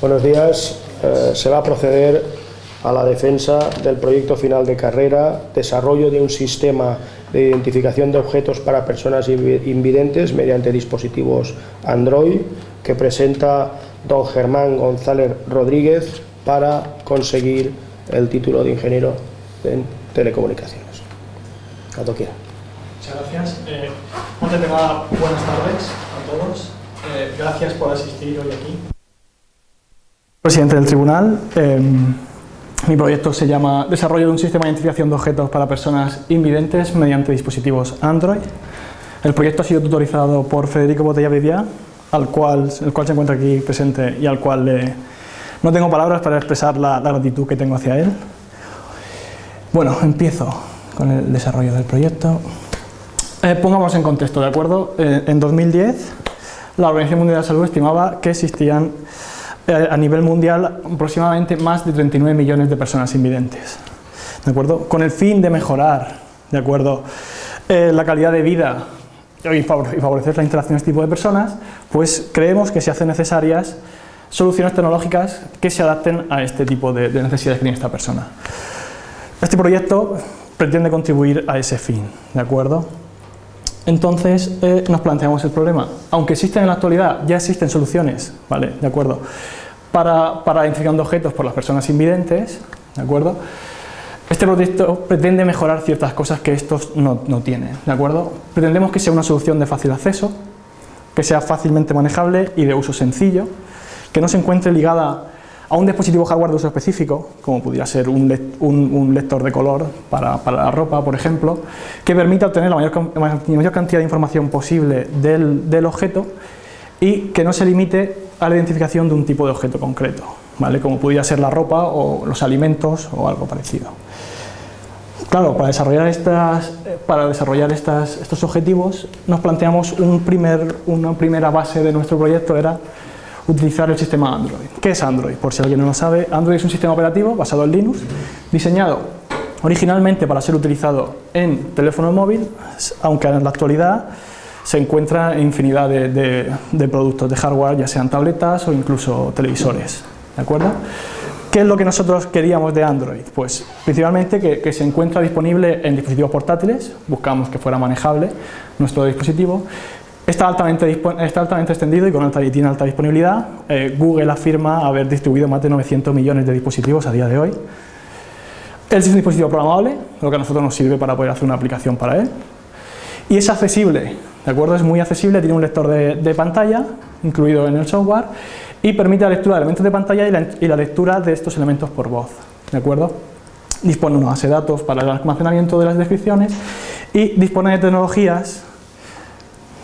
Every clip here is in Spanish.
Buenos días. Eh, se va a proceder a la defensa del proyecto final de carrera, desarrollo de un sistema de identificación de objetos para personas invidentes mediante dispositivos Android que presenta don Germán González Rodríguez para conseguir el título de ingeniero en telecomunicaciones. Cuando quiera. Muchas gracias. Eh, buenas tardes a todos. Eh, gracias por asistir hoy aquí. Presidente del tribunal, em, mi proyecto se llama Desarrollo de un sistema de identificación de objetos para personas invidentes mediante dispositivos Android. El proyecto ha sido tutorizado por Federico Botella Viviá, al cual, el cual se encuentra aquí presente y al cual no tengo palabras para expresar la, gratitud que tengo hacia él. Bueno, empiezo con el desarrollo del proyecto. Eh, pongamos en contexto, ¿de acuerdo? Eh, en 2010, la Organización Mundial de la Salud estimaba que existían eh, a nivel mundial aproximadamente más de 39 millones de personas invidentes. ¿De acuerdo? Con el fin de mejorar ¿de acuerdo? Eh, la calidad de vida y favorecer la interacción de este tipo de personas, pues creemos que se hacen necesarias soluciones tecnológicas que se adapten a este tipo de, necesidades que tiene esta persona. Este proyecto pretende contribuir a ese fin, ¿de acuerdo? Entonces eh, nos planteamos el problema. Aunque existen en la actualidad, ya existen soluciones, ¿vale? ¿De acuerdo? Para, para identificar objetos por las personas invidentes, ¿de acuerdo? Este proyecto pretende mejorar ciertas cosas que estos no, no tienen, ¿de acuerdo? Pretendemos que sea una solución de fácil acceso, que sea fácilmente manejable y de uso sencillo, que no se encuentre ligada a un dispositivo hardware de uso específico, como pudiera ser un, lector de color para, la ropa, por ejemplo, que permita obtener la mayor, cantidad de información posible del, objeto y que no se limite a la identificación de un tipo de objeto concreto, ¿vale? como pudiera ser la ropa o los alimentos o algo parecido. Claro, para desarrollar, estas, para desarrollar estos objetivos nos planteamos un primer, una primera base de nuestro proyecto era utilizar el sistema Android. ¿Qué es Android? Por si alguien no lo sabe, Android es un sistema operativo basado en Linux, diseñado originalmente para ser utilizado en teléfono móvil, aunque en la actualidad se encuentra en infinidad de, productos de hardware, ya sean tabletas o incluso televisores. ¿De acuerdo? ¿Qué es lo que nosotros queríamos de Android? Pues principalmente que, que, se encuentra disponible en dispositivos portátiles, buscamos que fuera manejable nuestro dispositivo, Está altamente, extendido y, con alta, tiene alta disponibilidad. Eh, Google afirma haber distribuido más de 900 millones de dispositivos a día de hoy. Es un dispositivo programable, lo que a nosotros nos sirve para poder hacer una aplicación para él. Y es accesible, ¿de acuerdo? Es muy accesible, tiene un lector de, pantalla incluido en el software y permite la lectura de elementos de pantalla y la, y la lectura de estos elementos por voz, ¿de acuerdo? Dispone de una base de datos para el almacenamiento de las descripciones y dispone de tecnologías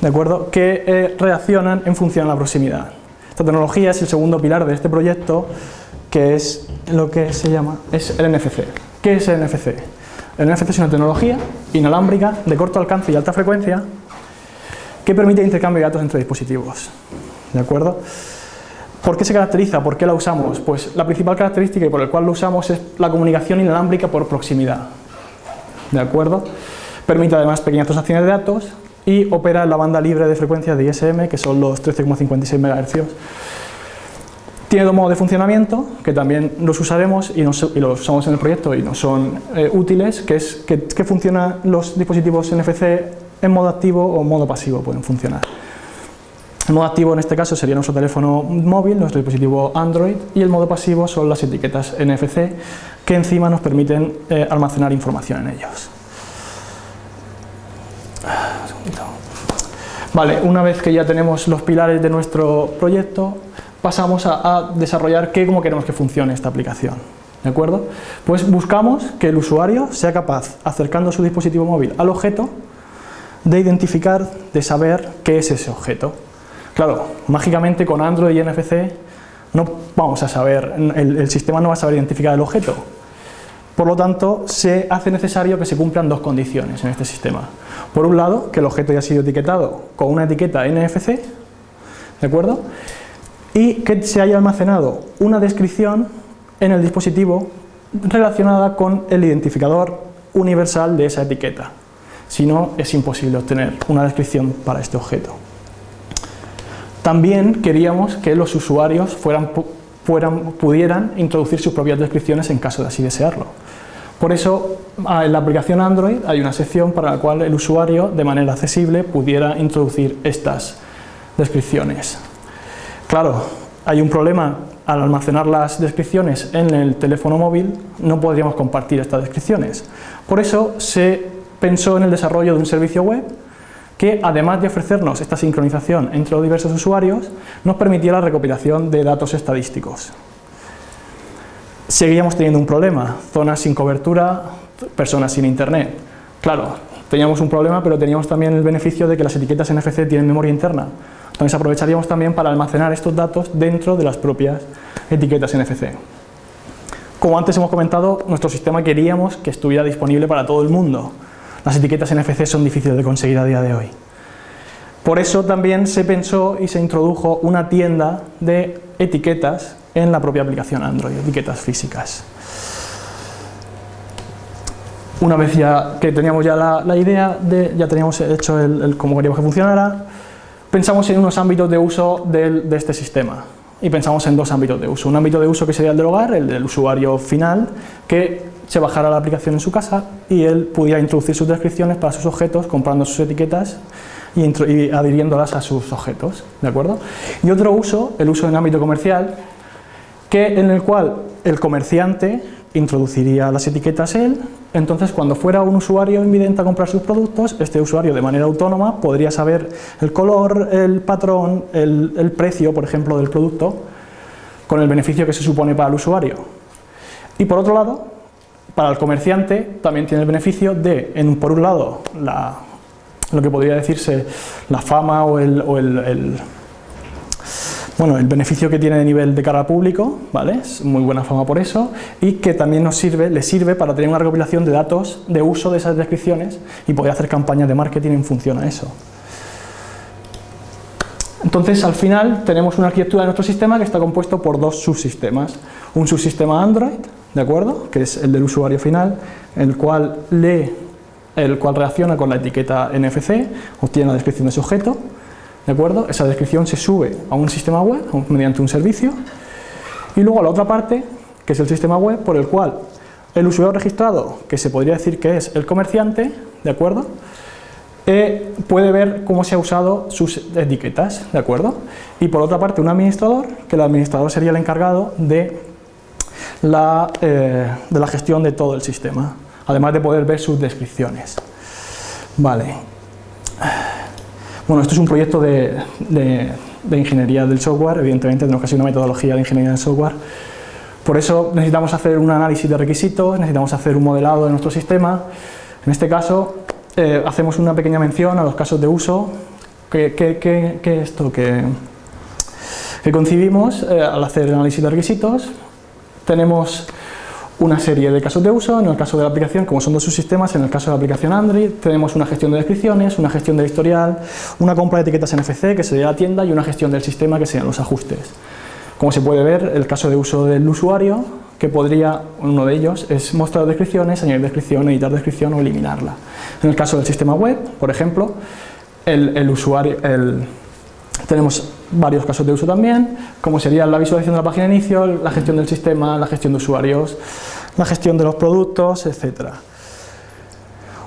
¿de acuerdo? que eh, reaccionan en función a la proximidad. Esta tecnología es el segundo pilar de este proyecto, que es lo que se llama es el NFC. ¿Qué es el NFC? El NFC es una tecnología inalámbrica de corto alcance y alta frecuencia que permite intercambio de datos entre dispositivos. ¿De acuerdo? ¿Por qué se caracteriza? ¿Por qué la usamos? Pues la principal característica por la cual lo usamos es la comunicación inalámbrica por proximidad. ¿De acuerdo? Permite además pequeñas transacciones de datos y opera en la banda libre de frecuencia de ISM, que son los 13,56 MHz. Tiene dos modos de funcionamiento, que también los usaremos y, los usamos en el proyecto y nos son eh, útiles, que es que, que funcionan los dispositivos NFC en modo activo o modo pasivo, pueden funcionar. El modo activo en este caso sería nuestro teléfono móvil, nuestro dispositivo Android, y el modo pasivo son las etiquetas NFC, que encima nos permiten eh, almacenar información en ellos. Vale, una vez que ya tenemos los pilares de nuestro proyecto, pasamos a, desarrollar qué, cómo queremos que funcione esta aplicación. ¿De acuerdo? Pues buscamos que el usuario sea capaz, acercando su dispositivo móvil al objeto, de identificar, de saber qué es ese objeto. Claro, mágicamente con Android y NFC no vamos a saber, el sistema no va a saber identificar el objeto, por lo tanto, se hace necesario que se cumplan dos condiciones en este sistema. Por un lado, que el objeto haya sido etiquetado con una etiqueta NFC, ¿de acuerdo? Y que se haya almacenado una descripción en el dispositivo relacionada con el identificador universal de esa etiqueta. Si no, es imposible obtener una descripción para este objeto. También queríamos que los usuarios fueran pudieran introducir sus propias descripciones en caso de así desearlo. Por eso, en la aplicación Android hay una sección para la cual el usuario, de manera accesible, pudiera introducir estas descripciones. Claro, hay un problema al almacenar las descripciones en el teléfono móvil, no podríamos compartir estas descripciones. Por eso se pensó en el desarrollo de un servicio web que, además de ofrecernos esta sincronización entre los diversos usuarios, nos permitía la recopilación de datos estadísticos. Seguíamos teniendo un problema, zonas sin cobertura, personas sin internet. Claro, teníamos un problema, pero teníamos también el beneficio de que las etiquetas NFC tienen memoria interna. Entonces aprovecharíamos también para almacenar estos datos dentro de las propias etiquetas NFC. Como antes hemos comentado, nuestro sistema queríamos que estuviera disponible para todo el mundo. Las etiquetas NFC son difíciles de conseguir a día de hoy. Por eso también se pensó y se introdujo una tienda de etiquetas en la propia aplicación Android, etiquetas físicas. Una vez ya que teníamos ya la, idea, de, ya teníamos hecho el, cómo queríamos que funcionara, pensamos en unos ámbitos de uso de este sistema y pensamos en dos ámbitos de uso. Un ámbito de uso que sería el del hogar, el del usuario final, que se bajara la aplicación en su casa y él pudiera introducir sus descripciones para sus objetos, comprando sus etiquetas y, y adhiriéndolas a sus objetos, ¿de acuerdo? Y otro uso, el uso en ámbito comercial, que en el cual el comerciante introduciría las etiquetas él, entonces cuando fuera un usuario invidente a comprar sus productos, este usuario de manera autónoma podría saber el color, el patrón, el, precio, por ejemplo, del producto, con el beneficio que se supone para el usuario. Y por otro lado, para el comerciante también tiene el beneficio de, en, por un lado, lo que podría decirse la fama o el bueno, el beneficio que tiene de nivel de cara público, ¿vale? Es muy buena fama por eso, y que también nos sirve, le sirve para tener una recopilación de datos de uso de esas descripciones y poder hacer campañas de marketing en función a eso. Entonces, al final, tenemos una arquitectura de nuestro sistema que está compuesto por dos subsistemas. Un subsistema Android, ¿de acuerdo? Que es el del usuario final, el cual lee, el cual reacciona con la etiqueta NFC, obtiene la descripción de su objeto, ¿De acuerdo? Esa descripción se sube a un sistema web mediante un servicio y luego la otra parte, que es el sistema web, por el cual el usuario registrado, que se podría decir que es el comerciante, ¿de acuerdo? Eh, puede ver cómo se ha usado sus etiquetas, ¿de acuerdo? Y por otra parte un administrador, que el administrador sería el encargado de eh, de la gestión de todo el sistema, además de poder ver sus descripciones. Vale. Bueno, esto es un proyecto de, ingeniería del software, evidentemente tenemos que hacer una metodología de ingeniería del software. Por eso necesitamos hacer un análisis de requisitos, necesitamos hacer un modelado de nuestro sistema. En este caso, eh, hacemos una pequeña mención a los casos de uso. ¿Qué, esto que, concibimos eh, al hacer el análisis de requisitos? Tenemos una serie de casos de uso, en el caso de la aplicación, como son dos subsistemas, en el caso de la aplicación Android tenemos una gestión de descripciones, una gestión del historial, una compra de etiquetas NFC, que sería la tienda, y una gestión del sistema, que serían los ajustes. Como se puede ver, el caso de uso del usuario, que podría, uno de ellos, es mostrar descripciones, añadir descripción, editar descripción o eliminarla. En el caso del sistema web, por ejemplo, el, usuario, el, tenemos varios casos de uso también, como sería la visualización de la página de inicio, la gestión del sistema, la gestión de usuarios, la gestión de los productos, etc.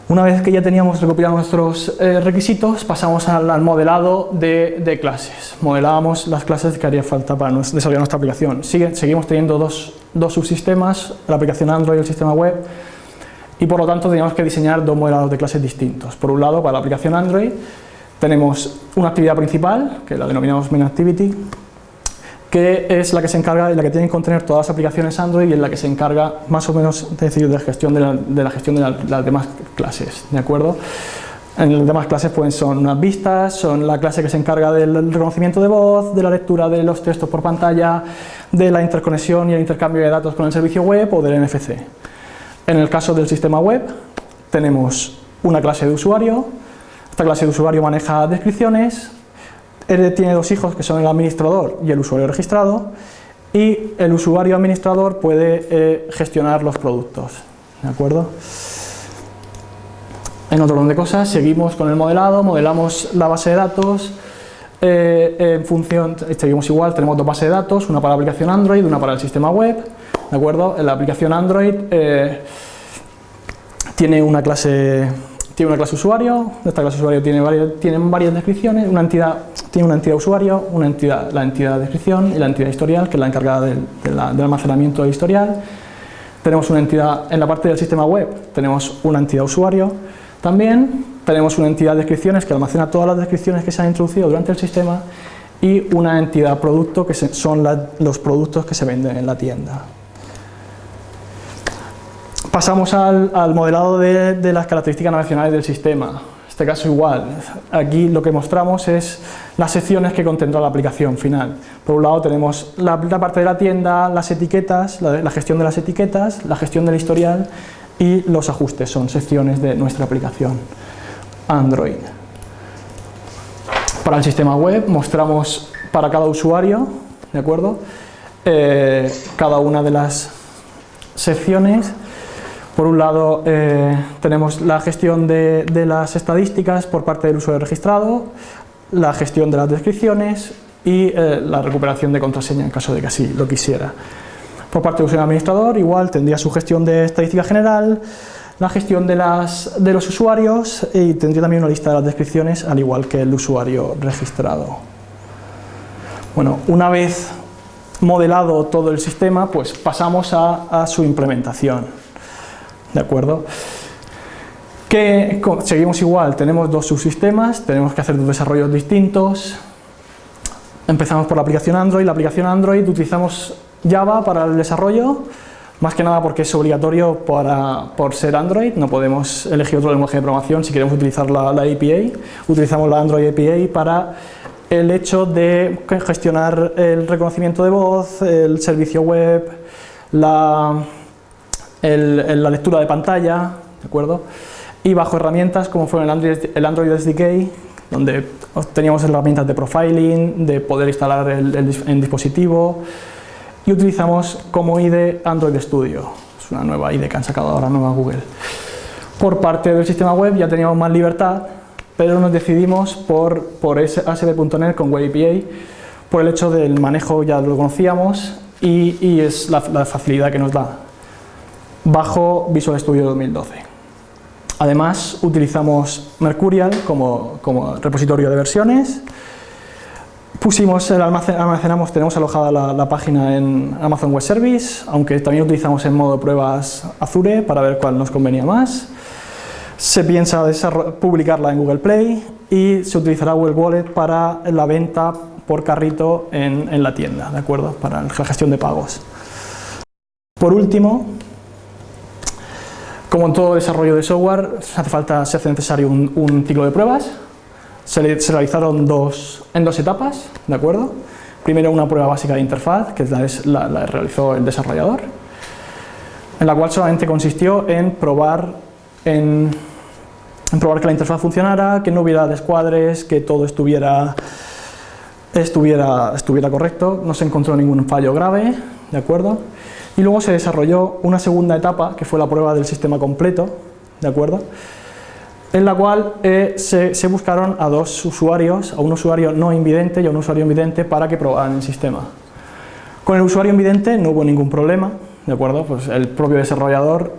Una vez que ya teníamos recopilados nuestros eh, requisitos, pasamos al, modelado de, clases. Modelábamos las clases que haría falta para desarrollar nuestra aplicación. seguimos teniendo dos, dos subsistemas, la aplicación Android y el sistema web, y por lo tanto teníamos que diseñar dos modelados de clases distintos. Por un lado, para la aplicación Android, tenemos una actividad principal, que la denominamos Main Activity, que es la que se encarga y la que tienen que contener todas las aplicaciones Android y en la que se encarga más o menos de, la, gestión de, de las demás clases, ¿de acuerdo? En las demás clases pues, son unas vistas, son la clase que se encarga del reconocimiento de voz, de la lectura de los textos por pantalla, de la interconexión y el intercambio de datos con el servicio web o del NFC. En el caso del sistema web tenemos una clase de usuario, esta clase de usuario maneja descripciones, él tiene dos hijos que son el administrador y el usuario registrado y el usuario administrador puede eh, gestionar los productos. ¿De acuerdo? En otro orden de cosas, seguimos con el modelado, modelamos la base de datos, eh, en función, seguimos igual, tenemos dos bases de datos, una para la aplicación Android, una para el sistema web, ¿de acuerdo? En la aplicación Android eh, tiene una clase tiene una clase usuario, esta clase usuario tiene varias, tienen varias descripciones, una entidad tiene una entidad usuario, una entidad, la entidad descripción y la entidad historial, que es la encargada del, almacenamiento del historial. Tenemos una entidad, en la parte del sistema web, tenemos una entidad usuario, también tenemos una entidad de descripciones que almacena todas las descripciones que se han introducido durante el sistema y una entidad producto que son los productos que se venden en la tienda. Pasamos al, modelado de, las características nacionales del sistema. En este caso igual, aquí lo que mostramos es las secciones que contendrá la aplicación final. Por un lado tenemos la, parte de la tienda, las etiquetas, la gestión de las etiquetas, la gestión del historial y los ajustes, son secciones de nuestra aplicación Android. Para el sistema web mostramos para cada usuario, ¿de acuerdo? Eh, cada una de las secciones. Por un lado eh, tenemos la gestión de, las estadísticas por parte del usuario registrado, la gestión de las descripciones y eh, la recuperación de contraseña en caso de que así lo quisiera. Por parte del usuario administrador, igual tendría su gestión de estadística general, la gestión de, los usuarios y tendría también una lista de las descripciones, al igual que el usuario registrado. Bueno, una vez modelado todo el sistema, pues pasamos a, su implementación. ¿De acuerdo? Que seguimos igual, tenemos dos subsistemas, tenemos que hacer dos desarrollos distintos. Empezamos por la aplicación Android, la aplicación Android utilizamos Java para el desarrollo, más que nada porque es obligatorio para, por ser Android, no podemos elegir otro lenguaje de programación si queremos utilizar la, API, utilizamos la Android API para el hecho de gestionar el reconocimiento de voz, el servicio web, la, la lectura de pantalla, ¿de acuerdo? Y bajo herramientas como fue el Android, el Android SDK, donde teníamos herramientas de profiling, de poder instalar el, el dispositivo, y utilizamos como IDE Android Studio, es una nueva IDE que han sacado ahora nueva Google. Por parte del sistema web ya teníamos más libertad, pero nos decidimos por, por ASP.NET con Web API, por el hecho del manejo ya lo conocíamos y, es la, facilidad que nos da, bajo Visual Studio 2012. Además, utilizamos Mercurial como, como repositorio de versiones, Pusimos el almacenamos, tenemos alojada la, página en Amazon Web Service, aunque también utilizamos en modo pruebas Azure para ver cuál nos convenía más. Se piensa publicarla en Google Play y se utilizará Google Wallet para la venta por carrito en, la tienda, ¿de acuerdo? Para la gestión de pagos. Por último, como en todo desarrollo de software, hace falta, se hace necesario un ciclo de pruebas se, realizaron dos, en dos etapas, ¿de acuerdo? Primero una prueba básica de interfaz, que la, la, realizó el desarrollador, en la cual solamente consistió en probar, en, probar que la interfaz funcionara, que no hubiera descuadres, que todo estuviera, estuviera, estuviera correcto, no se encontró ningún fallo grave, ¿de acuerdo? Y luego se desarrolló una segunda etapa, que fue la prueba del sistema completo, ¿de acuerdo? en la cual eh, se, buscaron a dos usuarios, a un usuario no invidente y a un usuario invidente para que probaran el sistema. Con el usuario invidente no hubo ningún problema, ¿de acuerdo? Pues el propio desarrollador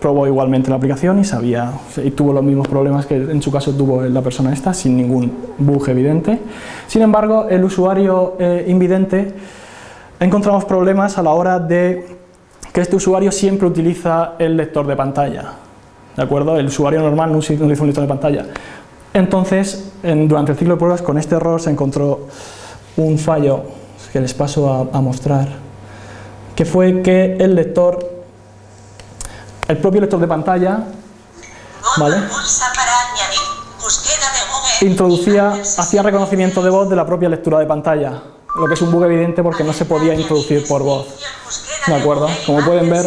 probó igualmente la aplicación y sabía, y tuvo los mismos problemas que en su caso tuvo la persona esta, sin ningún bug evidente. Sin embargo, el usuario eh, invidente encontramos problemas a la hora de que este usuario siempre utiliza el lector de pantalla. ¿de acuerdo? El usuario normal no utiliza un lector de pantalla. Entonces, durante el ciclo de pruebas, con este error se encontró un fallo que les paso a, mostrar, que fue que el lector, el propio lector de pantalla, ¿vale? introducía, hacía reconocimiento de voz de la propia lectura de pantalla, lo que es un bug evidente porque no se podía introducir por voz, ¿de acuerdo? Como pueden ver,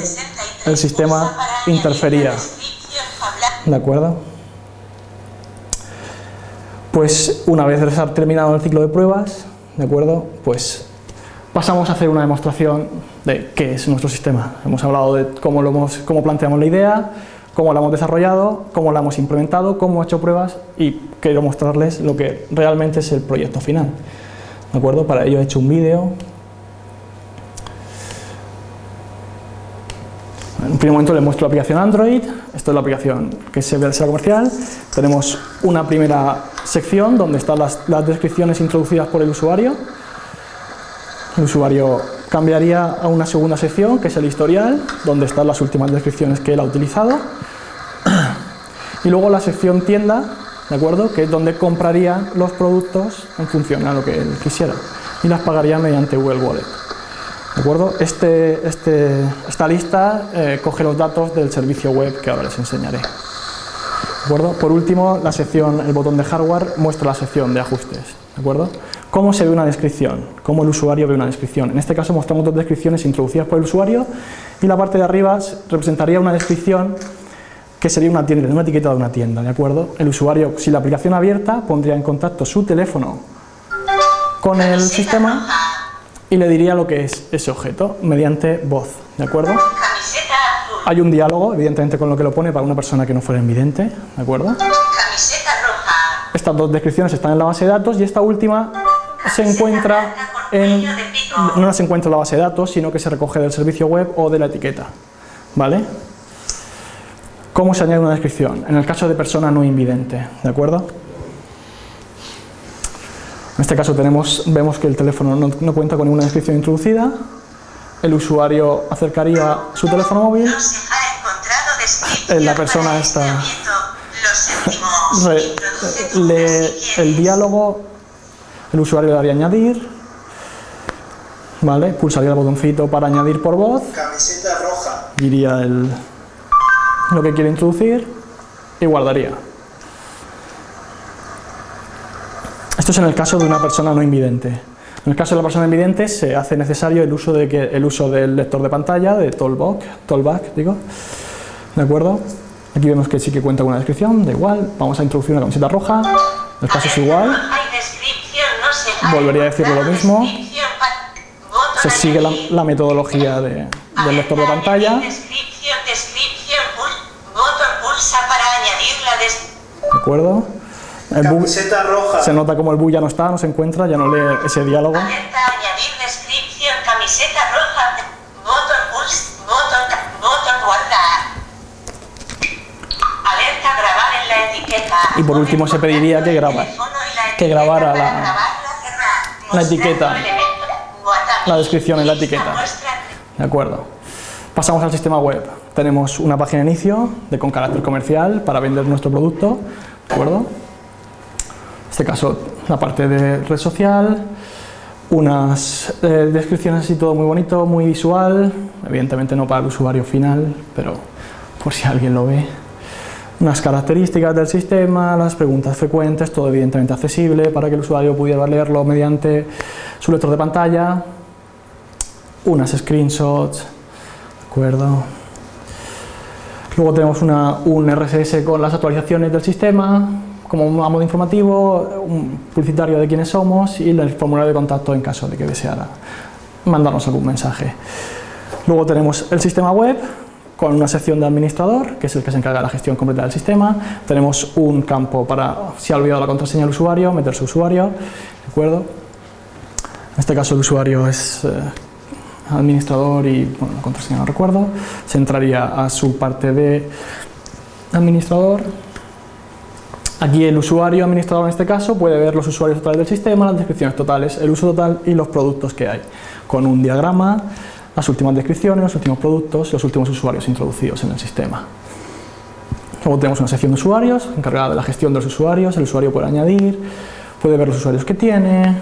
el sistema interfería. ¿De acuerdo? Pues una vez terminado el ciclo de pruebas, ¿de acuerdo? Pues pasamos a hacer una demostración de qué es nuestro sistema. Hemos hablado de cómo, lo hemos, cómo planteamos la idea, cómo la hemos desarrollado, cómo la hemos implementado, cómo hemos hecho pruebas y quiero mostrarles lo que realmente es el proyecto final. ¿De acuerdo? Para ello he hecho un vídeo. En un primer momento les muestro la aplicación Android, esto es la aplicación que se ve al comercial, tenemos una primera sección donde están las, las descripciones introducidas por el usuario, el usuario cambiaría a una segunda sección, que es el historial, donde están las últimas descripciones que él ha utilizado. Y luego la sección tienda, ¿de acuerdo? Que es donde compraría los productos en función a lo que él quisiera. Y las pagaría mediante Google Wallet. ¿De acuerdo? Este, este, esta lista eh, coge los datos del servicio web que ahora les enseñaré. ¿De acuerdo? Por último, la sección, el botón de hardware muestra la sección de ajustes. ¿De acuerdo? ¿Cómo se ve una descripción? ¿Cómo el usuario ve una descripción? En este caso mostramos dos descripciones introducidas por el usuario y la parte de arriba representaría una descripción que sería una tienda, una etiqueta de una tienda, ¿de acuerdo? El usuario, si la aplicación abierta, pondría en contacto su teléfono con el sistema y le diría lo que es ese objeto mediante voz, ¿de acuerdo? Hay un diálogo, evidentemente con lo que lo pone para una persona que no fuera invidente, ¿de acuerdo? Estas dos descripciones están en la base de datos y esta última se encuentra en, no se encuentra en la base de datos, sino que se recoge del servicio web o de la etiqueta. ¿Vale? ¿Cómo se añade una descripción? En el caso de persona no invidente, ¿de acuerdo? En este caso tenemos, vemos que el teléfono no, no cuenta con ninguna descripción introducida, el usuario acercaría su teléfono móvil, la persona está el diálogo el usuario le daría añadir, ¿vale? Pulsaría el botoncito para añadir por voz. Camiseta roja. Diría el, lo que quiere introducir y guardaría. Esto es en el caso de una persona no invidente. En el caso de la persona invidente se hace necesario el uso, de que, el uso del lector de pantalla, de Tollback, tollback digo, ¿de acuerdo? Aquí vemos que sí que cuenta con una descripción, da igual, vamos a introducir una camiseta roja, el caso es igual, volvería a decirlo lo mismo. Se sigue la, metodología de, del lector de pantalla. Acuerdo? El bug, se nota como el bug ya no está, no se encuentra, ya no lee ese diálogo. Y por último se pediría que, graba, que grabara la, la etiqueta, la descripción en la etiqueta. ¿De acuerdo? Pasamos al sistema web. Tenemos una página de inicio de, con carácter comercial para vender nuestro producto. ¿De acuerdo? En este caso, la parte de red social, unas eh, descripciones así todo muy bonito, muy visual, evidentemente no para el usuario final, pero por si alguien lo ve unas características del sistema, las preguntas frecuentes, todo evidentemente accesible para que el usuario pudiera leerlo mediante su lector de pantalla, unas screenshots, ¿de acuerdo? Luego tenemos un RSS con las actualizaciones del sistema, como un modo informativo, un publicitario de quiénes somos y el formulario de contacto en caso de que deseara mandarnos algún mensaje. Luego tenemos el sistema web, con una sección de administrador, que es el que se encarga de la gestión completa del sistema. Tenemos un campo para, si ha olvidado la contraseña del usuario, meter su usuario, ¿de acuerdo? En este caso el usuario es eh, administrador y, bueno, la contraseña no recuerdo. Se entraría a su parte de administrador. Aquí el usuario administrador en este caso puede ver los usuarios totales del sistema, las descripciones totales, el uso total y los productos que hay, con un diagrama las últimas descripciones, los últimos productos, los últimos usuarios introducidos en el sistema. Luego tenemos una sección de usuarios encargada de la gestión de los usuarios, el usuario puede añadir, puede ver los usuarios que tiene,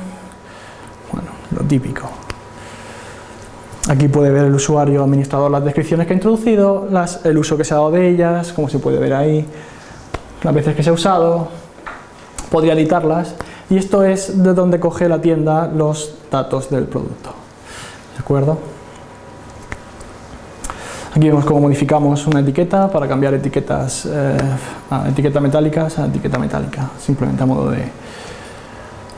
bueno, lo típico. Aquí puede ver el usuario administrador las descripciones que ha introducido, el uso que se ha dado de ellas, como se puede ver ahí, las veces que se ha usado, podría editarlas y esto es de donde coge la tienda los datos del producto. ¿De acuerdo? Aquí vemos cómo modificamos una etiqueta para cambiar etiquetas eh, etiqueta metálicas a etiqueta metálica, simplemente a modo de,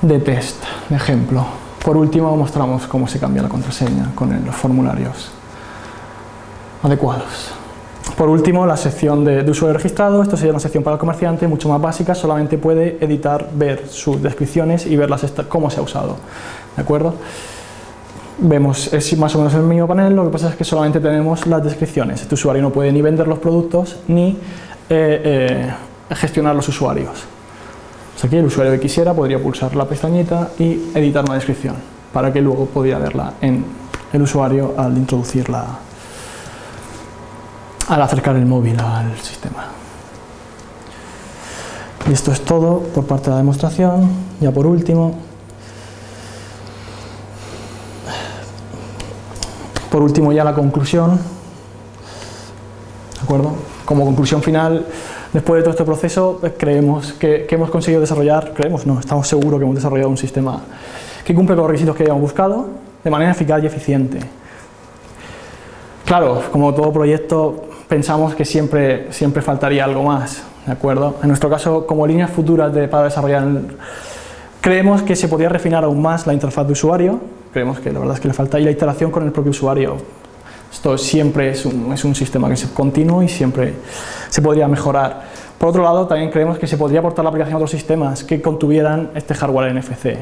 de test, de ejemplo. Por último mostramos cómo se cambia la contraseña con los formularios adecuados. Por último, la sección de, usuario registrado, esto sería una sección para el comerciante, mucho más básica, solamente puede editar, ver sus descripciones y ver cómo se ha usado. ¿De acuerdo? Vemos, es más o menos el mismo panel, lo que pasa es que solamente tenemos las descripciones. Este usuario no puede ni vender los productos ni eh, eh, gestionar los usuarios. Aquí el usuario que quisiera podría pulsar la pestañita y editar una descripción para que luego pudiera verla en el usuario al introducirla, al acercar el móvil al sistema. Y esto es todo por parte de la demostración. Ya por último, Por último ya la conclusión, ¿de acuerdo? Como conclusión final, después de todo este proceso, pues, creemos que, hemos conseguido desarrollar, creemos, no, estamos seguros que hemos desarrollado un sistema que cumple con los requisitos que habíamos buscado de manera eficaz y eficiente. Claro, como todo proyecto, pensamos que siempre, siempre faltaría algo más, ¿de acuerdo? En nuestro caso, como líneas futuras de, para desarrollar, creemos que se podría refinar aún más la interfaz de usuario, creemos que la verdad es que le falta y la interacción con el propio usuario. Esto siempre es un, es un sistema que es continuo y siempre se podría mejorar. Por otro lado, también creemos que se podría aportar la aplicación a otros sistemas que contuvieran este hardware NFC.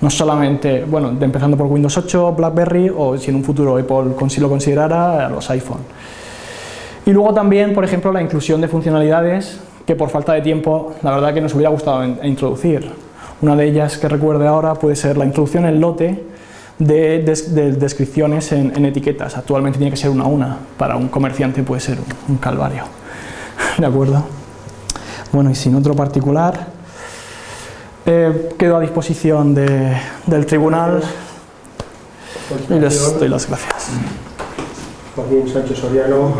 No solamente, bueno, empezando por Windows 8, BlackBerry o si en un futuro Apple lo considerara, los iPhone. Y luego también, por ejemplo, la inclusión de funcionalidades que por falta de tiempo, la verdad que nos hubiera gustado introducir. Una de ellas que recuerde ahora puede ser la introducción en lote de, descripciones en, etiquetas. Actualmente tiene que ser una a una, para un comerciante puede ser un, calvario. ¿De acuerdo? Bueno, y sin otro particular, eh, quedo a disposición del tribunal y les doy las gracias. Joaquín Sánchez Soriano.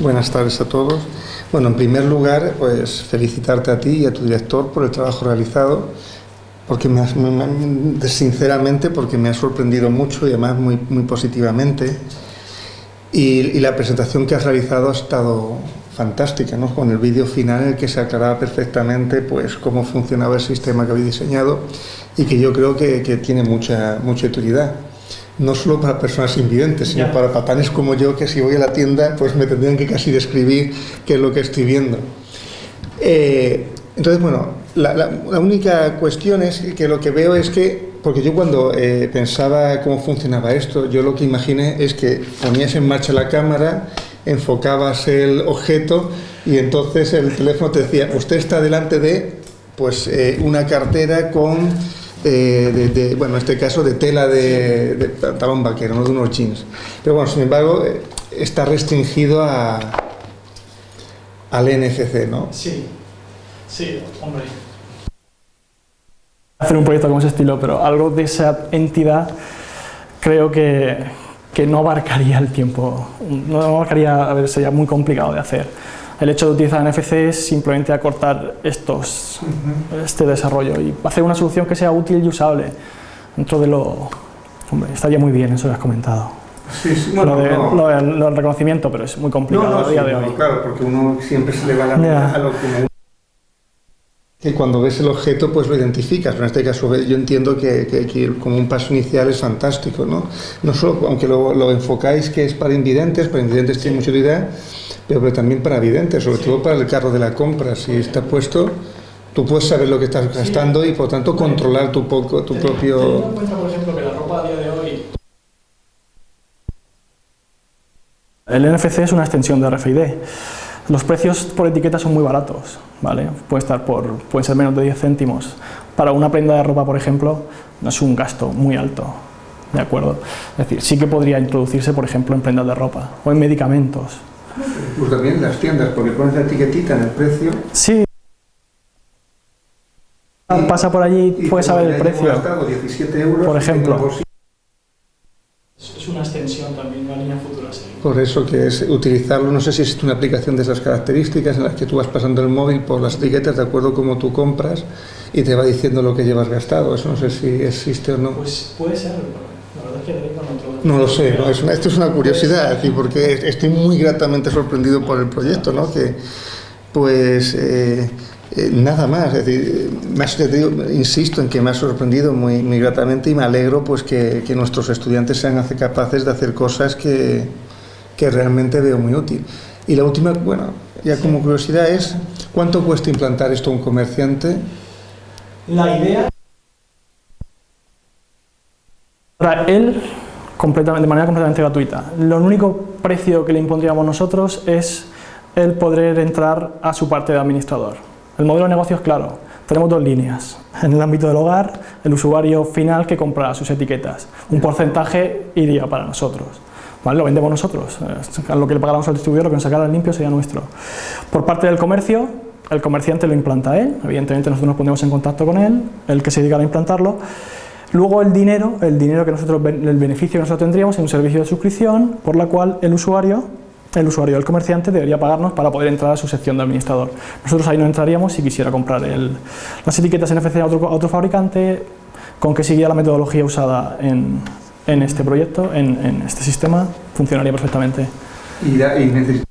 Buenas tardes a todos. Bueno, en primer lugar, pues felicitarte a ti y a tu director por el trabajo realizado porque me, sinceramente porque me ha sorprendido mucho y además muy, muy positivamente y, la presentación que has realizado ha estado fantástica, ¿no? con el vídeo final en el que se aclaraba perfectamente pues, cómo funcionaba el sistema que habéis diseñado y que yo creo que, que tiene mucha, mucha utilidad no solo para personas invidentes, sino para patanes como yo, que si voy a la tienda, pues me tendrían que casi describir qué es lo que estoy viendo. Eh, entonces, bueno, la, única cuestión es que lo que veo es que, porque yo cuando eh, pensaba cómo funcionaba esto, yo lo que imaginé es que ponías en marcha la cámara, enfocabas el objeto y entonces el teléfono te decía, usted está delante de pues eh, una cartera con, eh, de, bueno, en este caso de tela de, de pantalón vaquero, no de unos jeans. Pero bueno, sin embargo, está restringido a, al NFC, ¿no? Sí. Sí, hombre. Hacer un proyecto como ese estilo, pero algo de esa entidad creo que, que no abarcaría el tiempo, no abarcaría, a ver, sería muy complicado de hacer. El hecho de utilizar NFC es simplemente acortar estos, este desarrollo y hacer una solución que sea útil y usable dentro de lo... Hombre, estaría muy bien, eso lo has comentado. Sí, sí, bueno, lo, del reconocimiento, pero es muy complicado a día de hoy. Claro, porque uno siempre se le va la yeah. a lo que que cuando ves el objeto pues lo identificas, en este caso yo entiendo que, que, como un paso inicial es fantástico, ¿no? No solo, aunque lo, enfocáis que es para invidentes, para invidentes tiene mucha utilidad, pero, también para videntes, sobre todo para el carro de la compra, si está puesto, tú puedes saber lo que estás gastando y por tanto controlar tu, poco, tu propio... Teniendo en cuenta, por ejemplo, que la ropa a día de hoy... El NFC es una extensión de RFID. Los precios por etiqueta son muy baratos, ¿vale? Puede estar por, pueden ser menos de 10 céntimos. Para una prenda de ropa, por ejemplo, no es un gasto muy alto, ¿de acuerdo? Es decir, sí que podría introducirse, por ejemplo, en prendas de ropa o en medicamentos. Pues también en las tiendas, porque pones la etiquetita en el precio. Sí. Pasa por allí, y puedes saber el precio. 17 euros por ejemplo. Es una extensión también de la línea futura Por eso que es utilizarlo, no sé si existe una aplicación de esas características en las que tú vas pasando el móvil por las etiquetas de acuerdo como tú compras y te va diciendo lo que llevas gastado, eso no sé si existe o no. Pues puede ser, la verdad es que no, no lo sé, no, es esto es una curiosidad, porque estoy muy gratamente sorprendido por el proyecto, ¿no? que pues... Eh, eh, nada más, es decir, más, insisto en que me ha sorprendido muy, muy gratamente y me alegro pues que, que nuestros estudiantes sean capaces de hacer cosas que, que realmente veo muy útil. Y la última, bueno, ya como curiosidad es, ¿cuánto cuesta implantar esto a un comerciante? La idea para él completamente, de manera completamente gratuita. Lo único precio que le impondríamos nosotros es el poder entrar a su parte de administrador. El modelo de negocio es claro, tenemos dos líneas. En el ámbito del hogar, el usuario final que compra sus etiquetas. Un porcentaje iría para nosotros. ¿Vale? Lo vendemos nosotros. A lo que le pagamos al distribuidor, lo que nos sacara limpio sería nuestro. Por parte del comercio, el comerciante lo implanta él, evidentemente nosotros nos ponemos en contacto con él, el que se dedica a implantarlo. Luego el dinero, el dinero que nosotros, el beneficio que nosotros tendríamos es un servicio de suscripción por la cual el usuario, el usuario del comerciante debería pagarnos para poder entrar a su sección de administrador. Nosotros ahí no entraríamos si quisiera comprar el, las etiquetas NFC a otro fabricante, con que siguiera la metodología usada en, en este proyecto, en, en, este sistema, funcionaría perfectamente. ¿Y, y necesita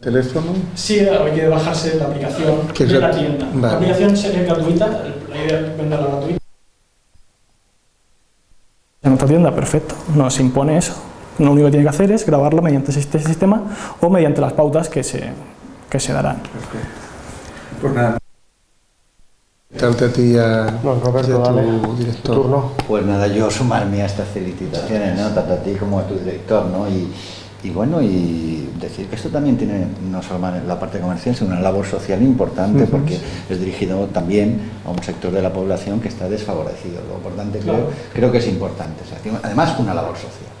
teléfono? Sí, hay que bajarse la aplicación de la tienda. Vale. La aplicación sería gratuita, la idea es venderla gratuita. En nuestra tienda, perfecto, nos impone eso. Lo único que tiene que hacer es grabarla mediante este sistema o mediante las pautas que se, que se darán. Perfecto. Pues nada. Darte a ti a, no, Roberto, a tu dale. director. Turno. Pues nada, yo sumarme a estas felicitaciones, ¿no? tanto a ti como a tu director, ¿no? Y, y bueno, y decir que esto también tiene no solo la parte comercial, sino una labor social importante, Uh -huh. porque es dirigido también a un sector de la población que está desfavorecido. Lo importante creo, Claro. creo que es importante. O sea, tiene- además, una labor social.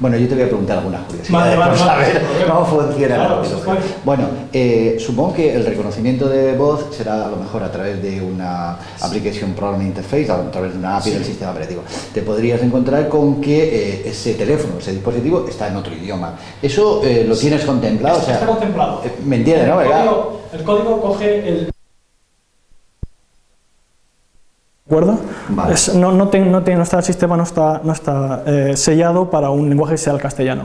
Bueno, yo te voy a preguntar algunas curiosidades Vale, vale, vale, saber cómo funciona Claro, la está bien. Bueno, eh, supongo que el reconocimiento de voz será a lo mejor a través de una application program interface, a través de una API del sistema operativo. Te podrías encontrar con que eh, ese teléfono, ese dispositivo está en otro idioma. ¿Eso eh, lo tienes contemplado? O sea, Está contemplado. ¿Me entiendes, no? El ¿Verdad? código, el código coge el... ¿De acuerdo? Vale. Es- no, no, ten- no, ten- no está, el sistema no está, no está eh, sellado para un lenguaje que sea el castellano.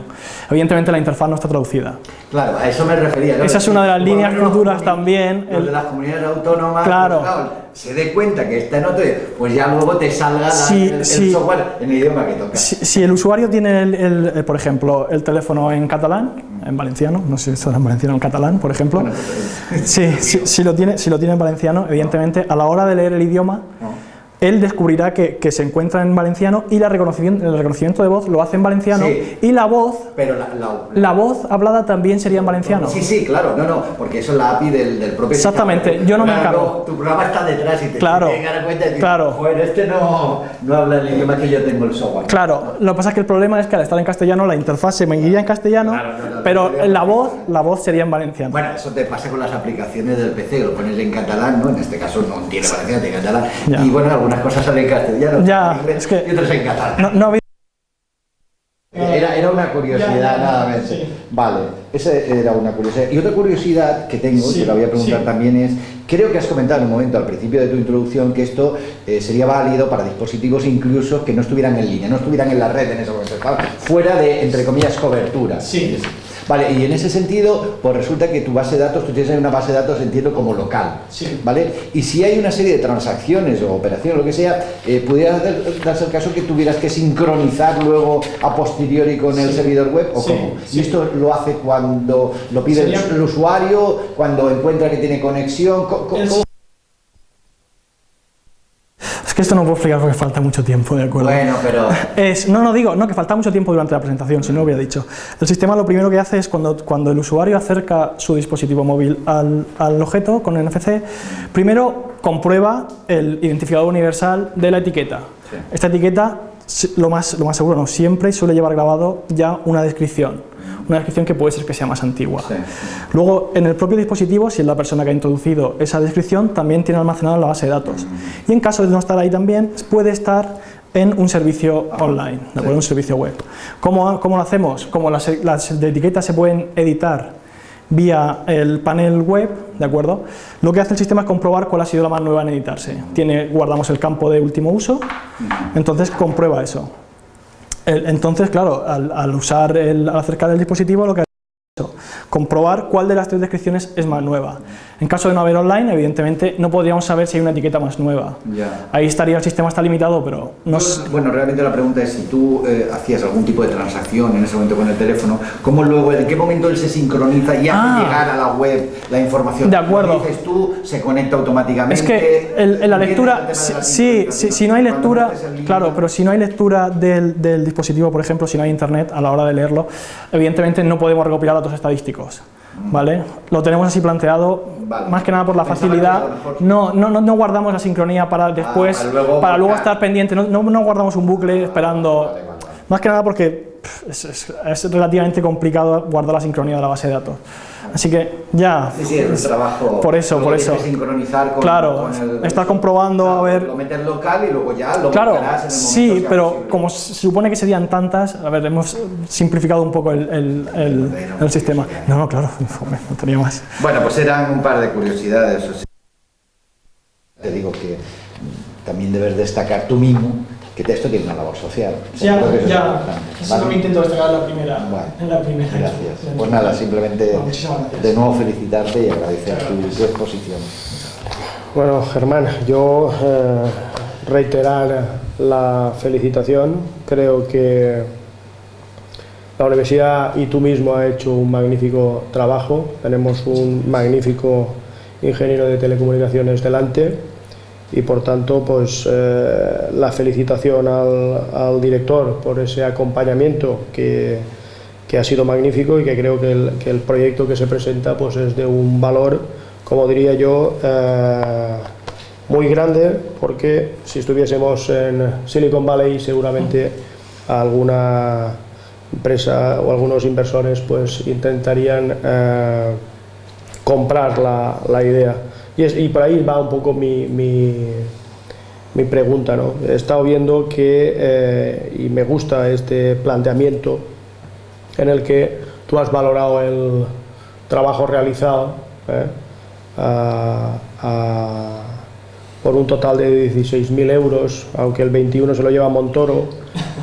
Evidentemente la interfaz no está traducida. Claro, a eso me refería. ¿no? Esa es una de las líneas futuras también, Los el- de las comunidades autónomas, Claro. pues, se dé cuenta que está en otro, pues ya luego te salga la- Sí, el, el sí. software en el idioma que toca. Si, si el usuario tiene, el, el, eh, por ejemplo, el teléfono en catalán, en valenciano, no sé si está en valenciano o en catalán, por ejemplo, Bueno, pues, Sí, sí, si, lo tiene, si lo tiene en valenciano, evidentemente, a la hora de leer el idioma, él descubrirá que, que se encuentra en valenciano y la reconocimiento, el reconocimiento de voz lo hace en valenciano Sí. y la voz, Pero la, la- la voz hablada también sería en valenciano. Sí, sí, claro, no, no, porque eso es la API del, del propio Exactamente, sistema. yo no me encargo. Tu programa está detrás y te Claro, tienes que dar cuenta y decir, claro. "Joder, este no, no habla el idioma que yo tengo el software. Claro, lo que pasa es que el problema es que al estar en castellano la interfaz se me iría en castellano, Claro, no, no, pero no, la voz, la voz sería en valenciano. Bueno, eso te pasa con las aplicaciones del PC, lo pones en catalán, ¿no? En este caso no tiene valenciano, tiene catalán. Ya. Y bueno, algunas cosas salen en castellano, Ya, en inglés es que- y otras en catalán. No, no Era, era una curiosidad Ya, ya, nada más. sí. Vale, esa era una curiosidad. Y otra curiosidad que tengo, Sí, que la voy a preguntar sí. también es, creo que has comentado en un momento al principio de tu introducción que esto eh, sería válido para dispositivos incluso que no estuvieran en línea, no estuvieran en la red en ese momento, fuera de, entre comillas, cobertura. Sí. Vale, y en ese sentido, pues resulta que tu base de datos, tú tienes una base de datos, entiendo, como local. Sí. ¿Vale? Y si hay una serie de transacciones o operaciones, lo que sea, eh, pudiera dar- darse el caso que tuvieras que sincronizar luego a posteriori con el servidor web o Sí, cómo. Y esto lo hace cuando lo pide el- Sería- el usuario, cuando encuentra que tiene conexión. co- Es que esto no puedo explicar porque falta mucho tiempo, ¿de acuerdo? Bueno, pero Es, no, no digo, no, que falta mucho tiempo durante la presentación, si no lo hubiera dicho. El sistema lo primero que hace es cuando, cuando el usuario acerca su dispositivo móvil al, al objeto con NFC, primero comprueba el identificador universal de la etiqueta. Sí. Esta etiqueta, lo más, lo más seguro, no siempre suele llevar grabado ya una descripción. Una descripción que puede ser que sea más antigua. Sí. Luego, en el propio dispositivo, si es la persona que ha introducido esa descripción, también tiene almacenado en la base de datos. Y en caso de no estar ahí también, puede estar en un servicio online, ¿de acuerdo? un servicio web. ¿Cómo, cómo lo hacemos? Como las, las etiquetas se pueden editar vía el panel web, ¿de acuerdo? Lo que hace el sistema es comprobar cuál ha sido la más nueva en editarse. Tiene, guardamos el campo de último uso, entonces comprueba eso. Entonces, claro, al, al usar el, al acercar el dispositivo, lo que es eso, comprobar cuál de las tres descripciones es más nueva. En caso de no haber online, evidentemente no podríamos saber si hay una etiqueta más nueva. Ya. Ahí estaría, el sistema está limitado, pero no Yo, s- Bueno, realmente la pregunta es si tú eh, hacías algún tipo de transacción en ese momento con el teléfono, ¿cómo luego, en qué momento él se sincroniza y hace Ah. llegar a la web la información? De acuerdo. Dices tú, se conecta automáticamente. Es que el- en la ¿Entiendes el lectura, sí, la sí, sincronización? sí, si no hay lectura, link- claro, pero si no hay lectura del, del dispositivo, por ejemplo, si no hay internet a la hora de leerlo, evidentemente no podemos recopilar datos estadísticos, ¿vale? Lo tenemos así planteado. Vale. más que nada por la Pensaba facilidad, no, no, no, guardamos la sincronía para después, para luego para luego buscar. estar pendiente, no, no, guardamos un bucle esperando, vale, vale, vale. más que nada porque es, es- es relativamente complicado guardar la sincronía de la base de datos. Así que ya, Sí, sí, es un trabajo. Por eso, por eso. que sincronizar con, Claro, con el. estar comprobando, a ver- Lo metes local y luego ya lo Claro, en el momento sí, pero posible. como se supone que serían tantas, a ver, hemos simplificado un poco el, el- el- el sistema. No, no, claro, no tenía más. Bueno, pues eran un par de curiosidades. Te digo que también debes destacar tú mismo que esto tiene una labor social. Ya, es ya, eso es lo que intento destacar en la primera. Bueno, en la primera Gracias. Pues nada, simplemente Bueno, de nuevo felicitarte y agradecer tu, tu exposición. Bueno, Germán, yo eh, reiterar la felicitación. Creo que la universidad y tú mismo ha hecho un magnífico trabajo. Tenemos un magnífico ingeniero de telecomunicaciones delante y por tanto pues eh, la felicitación al, al director por ese acompañamiento que, que ha sido magnífico y que creo que el, que el proyecto que se presenta pues es de un valor como diría yo eh, muy grande porque si estuviésemos en Silicon Valley seguramente alguna empresa o algunos inversores pues intentarían eh, comprar la, la idea. Y, es- y por ahí va un poco mi, mi, mi pregunta. ¿no? He estado viendo que, eh, y me gusta este planteamiento, en el que tú has valorado el trabajo realizado ¿eh? por un total de 16.000 euros, aunque el 21 se lo lleva Montoro,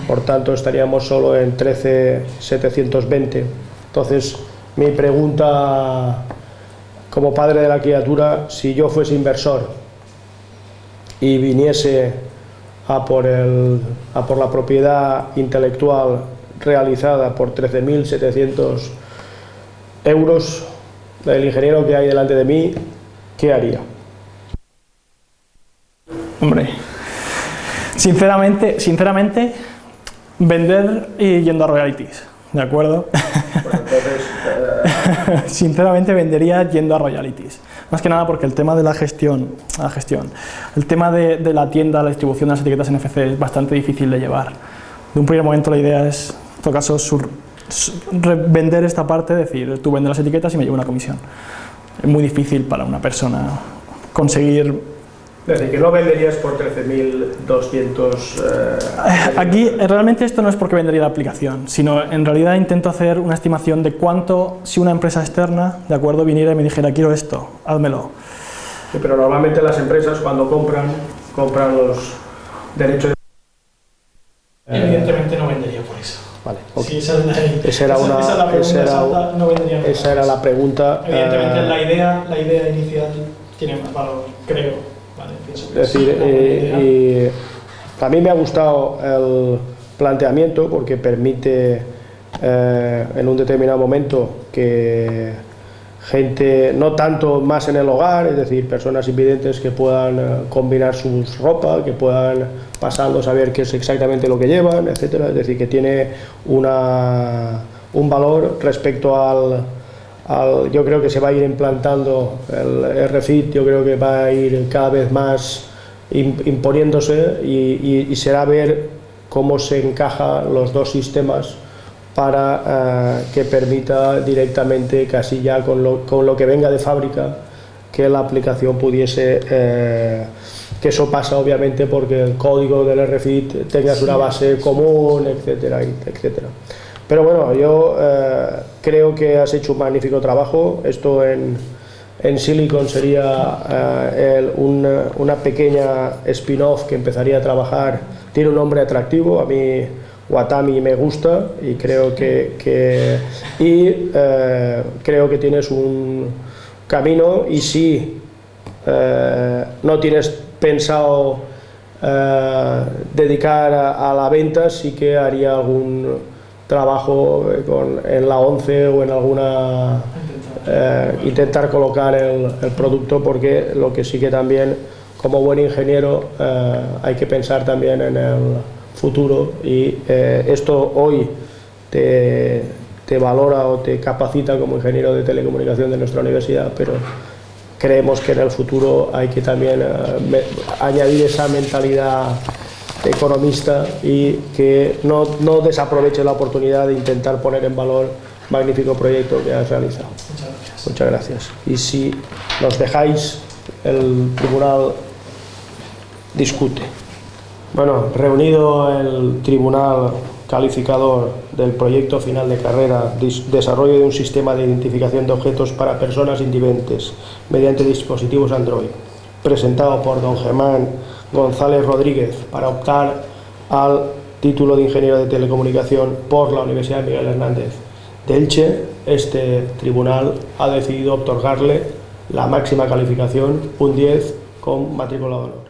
por tanto estaríamos solo en 13.720. Entonces, mi pregunta como padre de la criatura, si yo fuese inversor y viniese a por, el, a por la propiedad intelectual realizada por 13.700 euros, el ingeniero que hay delante de mí, ¿qué haría? Hombre, sinceramente, sinceramente, vender y yendo a royalties, ¿de acuerdo? sinceramente vendería yendo a royalties. Más que nada porque el tema de la gestión, la gestión, el tema de, la tienda, la distribución de las etiquetas NFC es bastante difícil de llevar. De un primer momento la idea es, en todo caso, sur- vender esta parte, decir, tú vendes las etiquetas y me llevo una comisión. Es muy difícil para una persona conseguir Es decir, que no venderías por 13.200... eh, Aquí eh, realmente esto no es porque vendería la aplicación, sino en realidad intento hacer una estimación de cuánto, si una empresa externa, de acuerdo, viniera y me dijera quiero esto, házmelo. Sí, pero normalmente las empresas cuando compran, compran los derechos de... Evidentemente no vendería por eso. Vale, ok. Si esa es la, Esa era una- esa es la pregunta esa era- no Esa era la pregunta. Evidentemente eh, la idea, la idea inicial tiene más valor, creo. Es decir, eh, y a mí me ha gustado el planteamiento porque permite eh, en un determinado momento que gente, no tanto más en el hogar, es decir, personas invidentes que puedan eh, combinar sus ropa, que puedan pasando saber qué es exactamente lo que llevan, etcétera, es decir, que tiene una, un valor respecto al, al- yo creo que se va a ir implantando el RFID, yo creo que va a ir cada vez más im- imponiéndose y, y- y será ver cómo se encajan los dos sistemas para eh, que permita directamente, casi ya con lo, con lo que venga de fábrica, que la aplicación pudiese, eh, que eso pasa obviamente porque el código del RFID tengas una base común, etcétera, etcétera. Pero bueno, yo eh, creo que has hecho un magnífico trabajo. Esto en, en Silicon sería eh, una, pequeña spin-off que empezaría a trabajar. Tiene un nombre atractivo, a mí Watami me gusta y creo que, y, eh, creo que tienes un camino y si eh, no tienes pensado dedicar a, la venta, sí que haría algún trabajo en la 11 o en alguna... intentar colocar el, el, producto porque lo que sí que también como buen ingeniero hay que pensar también en el futuro y esto hoy te, te valora o te capacita como ingeniero de telecomunicación de nuestra universidad, pero creemos que en el futuro hay que también eh, añadir esa mentalidad economista y que no, no, desaproveche la oportunidad de intentar poner en valor magnífico proyecto que has realizado. Muchas gracias. Muchas gracias. Y si nos dejáis, el tribunal discute. Bueno, reunido el tribunal calificador del proyecto final de carrera, desarrollo de un sistema de identificación de objetos para personas invidentes mediante dispositivos Android, presentado por don Germán González Rodríguez para optar al título de ingeniero de telecomunicación por la Universidad Miguel Hernández de Elche, este tribunal ha decidido otorgarle la máxima calificación, un 10 con matrícula de.